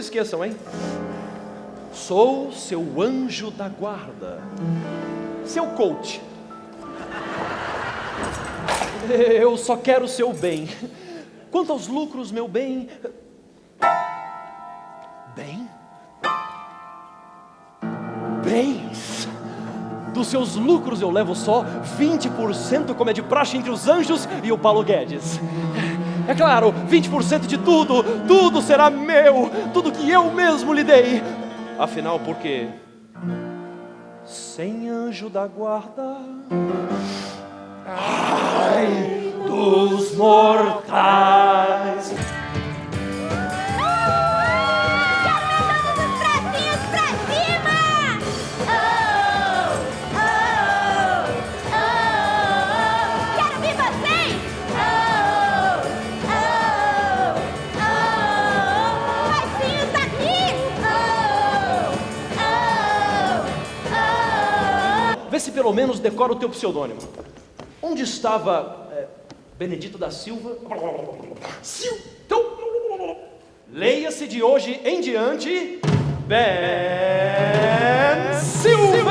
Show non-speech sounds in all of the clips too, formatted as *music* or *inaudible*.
esqueçam, hein? Sou seu anjo da guarda, seu coach. Eu só quero o seu bem. Quanto aos lucros, meu bem. Bem? Bens. Dos seus lucros eu levo só 20%, como é de praxe entre os anjos e o Paulo Guedes. É claro, 20% de tudo, tudo será meu, tudo que eu mesmo lhe dei. Afinal, por quê? Sem anjo da guarda. Ai dos mortais. Se pelo menos decora o teu pseudônimo. Onde estava é, Benedito da Silva? Sil. Então, leia-se de hoje em diante Ben Silver.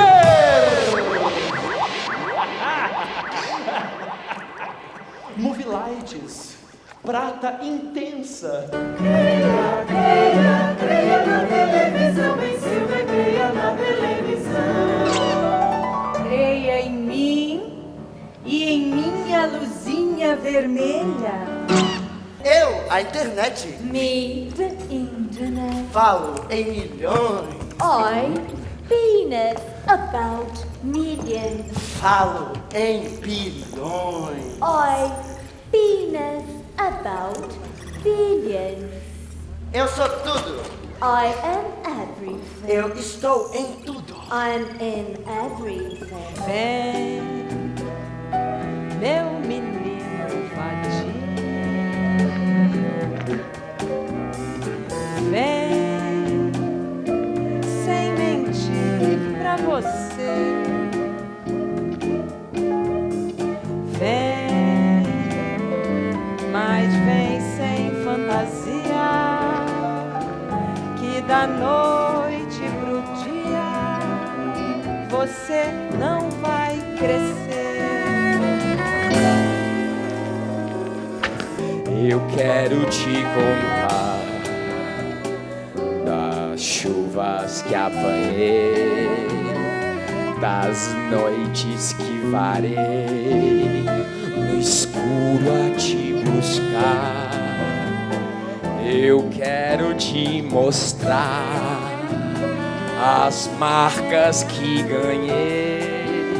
*laughs* Movie Lights, prata intensa. Minha luzinha vermelha. Eu, a internet. Me, the internet. Falo em milhões. I, penis, about millions. Falo em bilhões. I, penis, about billions. Eu sou tudo. I am everything. Eu estou em tudo. I'm in everything. Vem, Vem, mas vem sem fantasia. Que da noite pro dia você não vai crescer. Eu quero te contar das chuvas que apanhei, das noites que varei no escuro a te buscar. Eu quero te mostrar as marcas que ganhei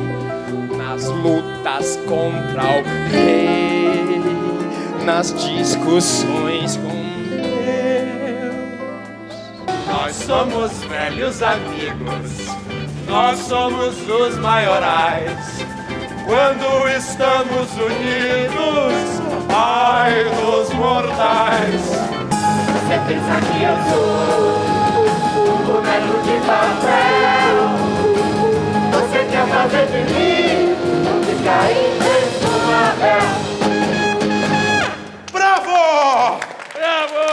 nas lutas contra o rei, nas discussões com Deus. Nós somos velhos amigos, nós somos os maiorais. Quando estamos unidos, ai dos mortais. Você pensa que eu sou um boneco de papel? Você quer fazer de mim um descaído impensável? Bravo! Bravo!